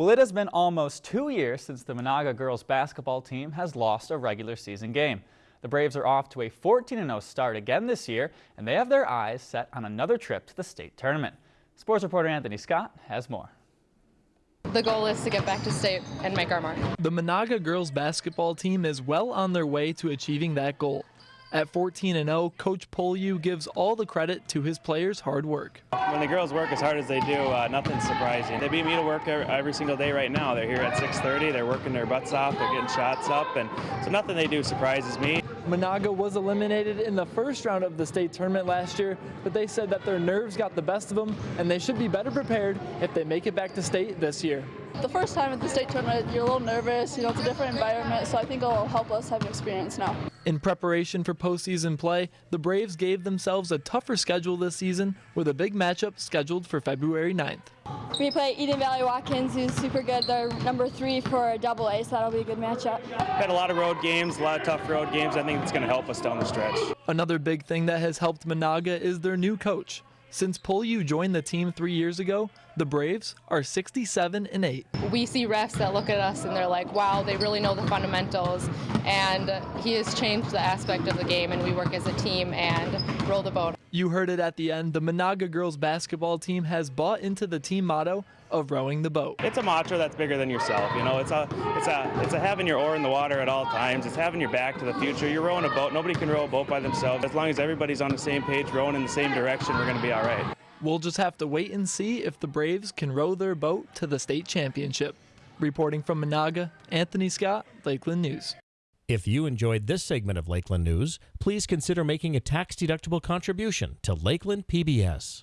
Well, it has been almost two years since the Menahga girls basketball team has lost a regular season game. The Braves are off to a 14-0 start again this year, and they have their eyes set on another trip to the state tournament. Sports reporter Anthony Scott has more. The goal is to get back to state and make our mark. The Menahga girls basketball team is well on their way to achieving that goal. At 14 and 0, Coach Poliu gives all the credit to his players' hard work. When the girls work as hard as they do, uh, nothing's surprising. They beat me to work every single day right now. They're here at 6:30. They're working their butts off. They're getting shots up, and so nothing they do surprises me. Menahga was eliminated in the first round of the state tournament last year, but they said that their nerves got the best of them, and they should be better prepared if they make it back to state this year. The first time at the state tournament, you're a little nervous. You know, it's a different environment, so I think it'll help us have an experience now. In preparation for postseason play, the Braves gave themselves a tougher schedule this season with a big matchup scheduled for February 9th. We play Eden Valley Watkins, who's super good. They're number three for double A, so that'll be a good matchup. Had a lot of road games, a lot of tough road games. I think it's going to help us down the stretch. Another big thing that has helped Menahga is their new coach. Since Poliu joined the team three years ago, the Braves are 67 and 8. We see refs that look at us and they're like, wow, they really know the fundamentals. And he has changed the aspect of the game, and we work as a team and roll the boat. You heard it at the end. The Menahga girls basketball team has bought into the team motto of rowing the boat. It's a mantra that's bigger than yourself. You know, it's a it's a it's a having your oar in the water at all times. It's having your back to the future. You're rowing a boat. Nobody can row a boat by themselves. As long as everybody's on the same page, rowing in the same direction, we're going to be all right. We'll just have to wait and see if the Braves can row their boat to the state championship. Reporting from Menahga, Anthony Scott, Lakeland News. If you enjoyed this segment of Lakeland News, please consider making a tax-deductible contribution to Lakeland PBS.